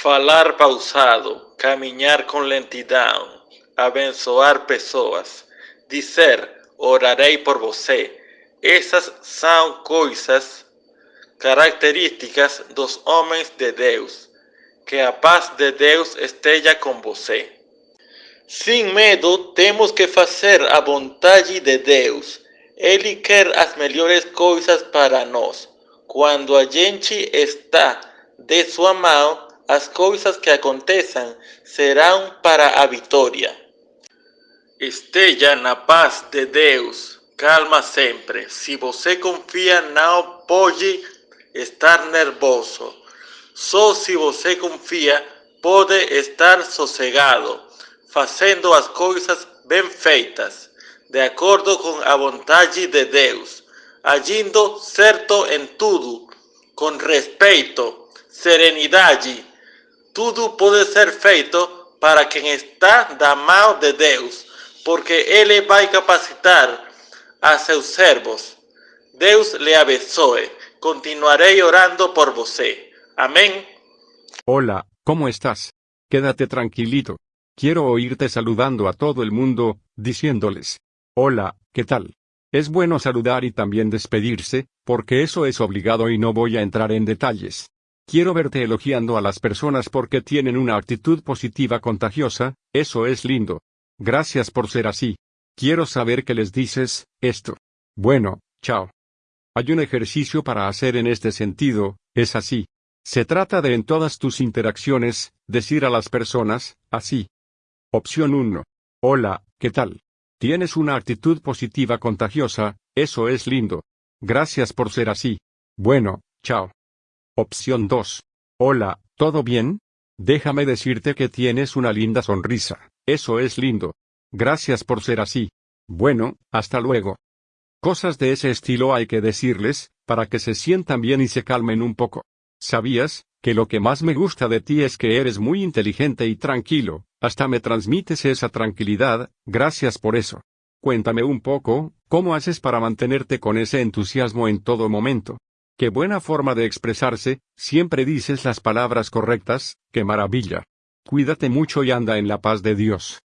Falar pausado, caminhar com lentidão, abençoar pessoas, dizer orarei por você. Essas são coisas características dos homens de Deus. Que a paz de Deus esteja com você. Sem medo, temos que fazer a vontade de Deus. Ele quer as melhores coisas para nós. Quando a gente está de sua mão, as coisas que aconteçam serão para a vitória. Esteja na paz de Deus. Calma sempre. Se você confia, não pode estar nervoso. Só se você confia, pode estar sossegado, fazendo as coisas bem feitas, de acordo com a vontade de Deus, agindo certo em tudo, com respeito, serenidade. Tudo pode ser feito para quem está da mão de Deus, porque Ele vai capacitar a seus servos. Deus le abençoe. Continuaré orando por você. Amén. Hola, ¿cómo estás? Quédate tranquilito. Quiero oírte saludando a todo el mundo, diciéndoles, hola, ¿qué tal? Es bueno saludar y también despedirse, porque eso es obligado y no voy a entrar en detalles. Quiero verte elogiando a las personas porque tienen una actitud positiva contagiosa, eso es lindo. Gracias por ser así. Quiero saber qué les dices, esto. Bueno, chao. Hay un ejercicio para hacer en este sentido, es así. Se trata de en todas tus interacciones, decir a las personas, así. Opción 1. Hola, ¿qué tal? Tienes una actitud positiva contagiosa, eso es lindo. Gracias por ser así. Bueno, chao. Opción 2. Hola, ¿todo bien? Déjame decirte que tienes una linda sonrisa, eso es lindo. Gracias por ser así. Bueno, hasta luego. Cosas de ese estilo hay que decirles, para que se sientan bien y se calmen un poco. ¿Sabías, que lo que más me gusta de ti es que eres muy inteligente y tranquilo, hasta me transmites esa tranquilidad, gracias por eso. Cuéntame un poco, ¿cómo haces para mantenerte con ese entusiasmo en todo momento? Qué buena forma de expresarse, siempre dices las palabras correctas, qué maravilla. Cuídate mucho y anda en la paz de Dios.